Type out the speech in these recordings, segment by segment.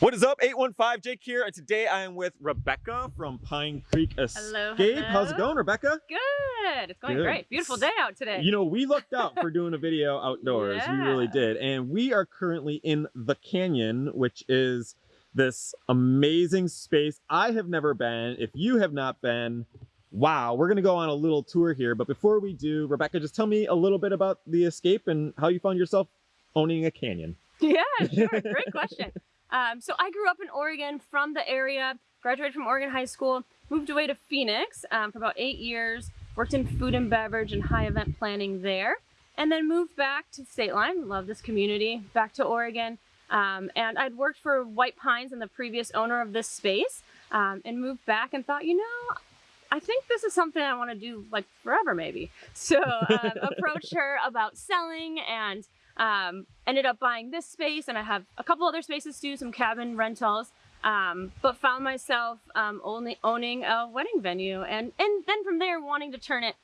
What is up? 815 Jake here, and today I am with Rebecca from Pine Creek Escape. Hello, How's it going, Rebecca? Good. It's going Good. great. Beautiful day out today. You know, we looked out for doing a video outdoors. We really did. And we are currently in the canyon, which is this amazing space. I have never been. If you have not been, wow, we're going to go on a little tour here. But before we do, Rebecca, just tell me a little bit about the escape and how you found yourself owning a canyon. yeah, sure. Great question. Um, so I grew up in Oregon from the area, graduated from Oregon High School, moved away to Phoenix um, for about eight years, worked in food and beverage and high event planning there, and then moved back to State Line, love this community, back to Oregon. Um, and I'd worked for White Pines and the previous owner of this space um, and moved back and thought, you know, I think this is something I want to do like forever, maybe. So um, approached her about selling and um, ended up buying this space. And I have a couple other spaces too, some cabin rentals. Um, but found myself um, only owning a wedding venue, and and then from there wanting to turn it.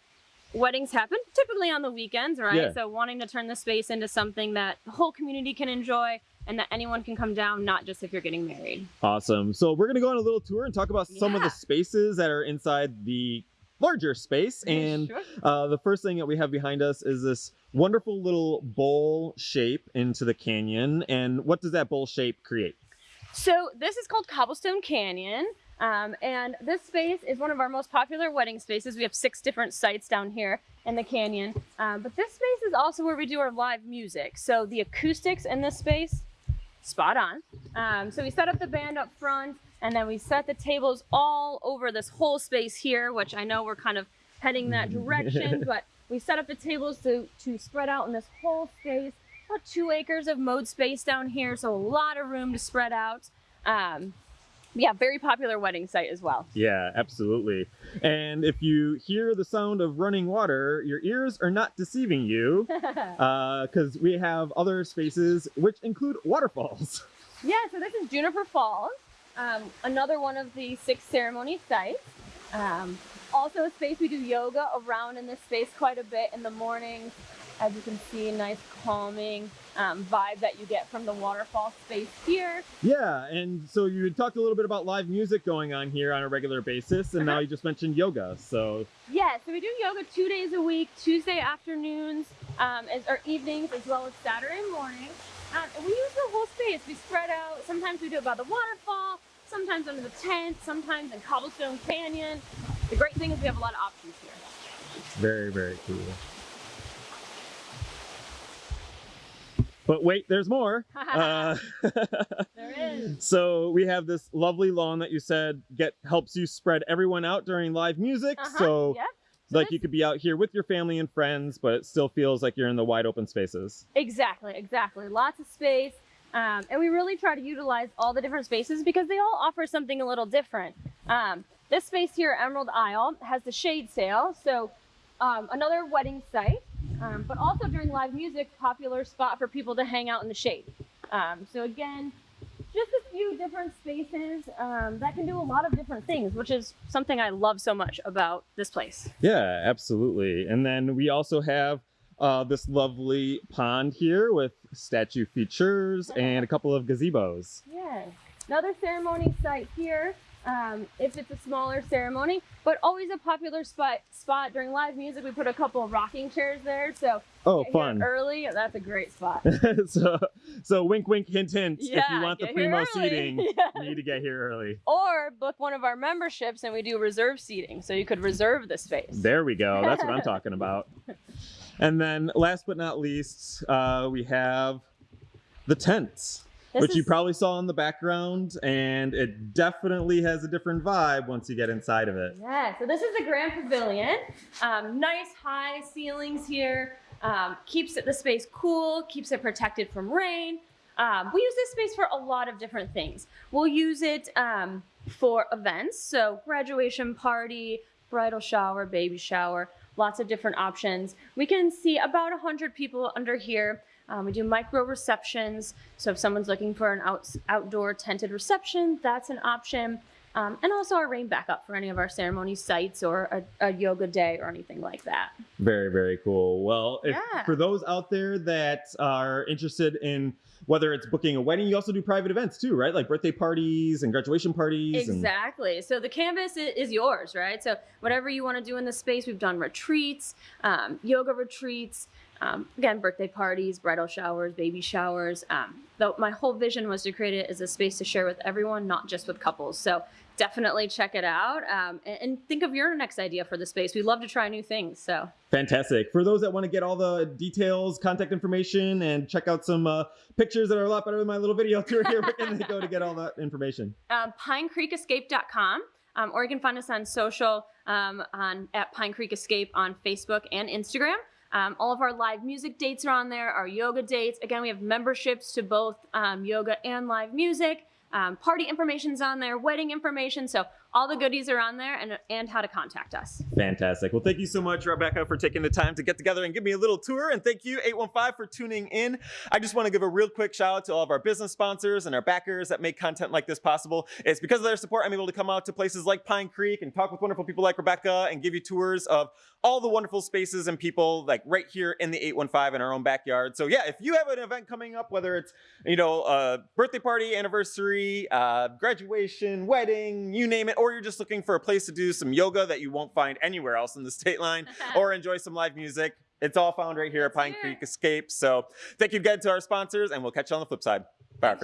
Weddings happen typically on the weekends, right? Yeah. So wanting to turn the space into something that the whole community can enjoy, and that anyone can come down, not just if you're getting married. Awesome. So we're going to go on a little tour and talk about some of the spaces that are inside the larger space. And Sure. Uh, the first thing that we have behind us is this wonderful little bowl shape into the canyon. And what does that bowl shape create? So this is called Cobblestone Canyon. Um, and this space is one of our most popular wedding spaces. We have six different sites down here in the canyon. Um, but this space is also where we do our live music. So the acoustics in this space, spot on. Um, so we set up the band up front and then we set the tables all over this whole space here, which I know we're kind of heading that direction, but we set up the tables to, to spread out in this whole space. About two acres of mowed space down here, so a lot of room to spread out. Um, yeah, very popular wedding site as well. Yeah, absolutely. And if you hear the sound of running water, your ears are not deceiving you because we have other spaces which include waterfalls. Yeah, so this is Juniper Falls, um, another one of the six ceremony sites. Um, also a space we do yoga around in this space quite a bit in the mornings. As you can see, nice calming um, vibe that you get from the waterfall space here. Yeah, and so you had talked a little bit about live music going on here on a regular basis, and now Uh-huh. you just mentioned yoga. So Yeah, so we do yoga two days a week, Tuesday afternoons um, as, or evenings, as well as Saturday mornings. Um, and we use the whole space. We spread out. Sometimes we do it by the waterfall, sometimes under the tent, sometimes in Cobblestone Canyon. The great thing is we have a lot of options here. Very, very cool. But wait, there's more. Uh, There is. so we have this lovely lawn that you said get helps you spread everyone out during live music. Uh-huh, So yep. So like you could be out here with your family and friends, but it still feels like you're in the wide open spaces. Exactly, exactly. Lots of space. Um, and we really try to utilize all the different spaces because they all offer something a little different. Um, this space here, Emerald Isle, has the shade sail. So um, another wedding site, um, but also during live music, popular spot for people to hang out in the shade. Um, so again, just a few different spaces um, that can do a lot of different things, which is something I love so much about this place. Yeah, absolutely. And then we also have uh, this lovely pond here with statue features and a couple of gazebos. Yes. Another ceremony site here. Um, if it's a smaller ceremony, but always a popular spot spot during live music. We put a couple of rocking chairs there, so Oh, fun. early. That's a great spot. so, so wink, wink, hint, hint. if you want the primo seating, Yeah. you need to get here early. Or book one of our memberships and we do reserve seating, so you could reserve the space. There we go. That's what I'm talking about. And then, last but not least, uh, we have the tents, This which you probably saw in the background, and it definitely has a different vibe once you get inside of it. Yeah, so this is the Grand Pavilion. Um, nice high ceilings here. Um, keeps it, the space cool, keeps it protected from rain. Um, we use this space for a lot of different things. We'll use it um, for events, so graduation party, bridal shower, baby shower, lots of different options. We can see about 100 people under here. Um, we do micro receptions, so if someone's looking for an out, outdoor tented reception, that's an option. Um, and also our rain backup for any of our ceremony sites or a, a yoga day or anything like that. Very, very cool. Well, if, Yeah. for those out there that are interested in whether it's booking a wedding, you also do private events too, right? Like birthday parties and graduation parties. and- Exactly. So the canvas is yours, right? So whatever you want to do in the space, we've done retreats, um, yoga retreats, um, again, birthday parties, bridal showers, baby showers. Um, though my whole vision was to create it as a space to share with everyone, not just with couples. So definitely check it out um, and, and think of your next idea for the space. We love to try new things. So Fantastic. For those that want to get all the details, contact information, and check out some uh, pictures that are a lot better than my little video tour here, where can they go to get all that information? um, pinecreekescape.com. Um, or you can find us on social um, on at Pine Creek Escape on Facebook and Instagram. Um, all of our live music dates are on there, our yoga dates. Again, we have memberships to both um, yoga and live music. Um, party information's on there, wedding information. So all the goodies are on there and, and how to contact us. Fantastic. Well, thank you so much, Rebecca, for taking the time to get together and give me a little tour. And thank you, 815, for tuning in. I just want to give a real quick shout out to all of our business sponsors and our backers that make content like this possible. It's because of their support I'm able to come out to places like Pine Creek and talk with wonderful people like Rebecca and give you tours of all the wonderful spaces and people like right here in the 815 in our own backyard. So yeah, if you have an event coming up, whether it's, you know, a birthday party, anniversary, uh, graduation, wedding, you name it, or you're just looking for a place to do some yoga that you won't find anywhere else in the state line or enjoy some live music, it's all found right here at Pine Creek. Escape. So thank you again to our sponsors and we'll catch you on the flip side. Bye.